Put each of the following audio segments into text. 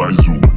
mais uma.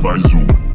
by Zoom.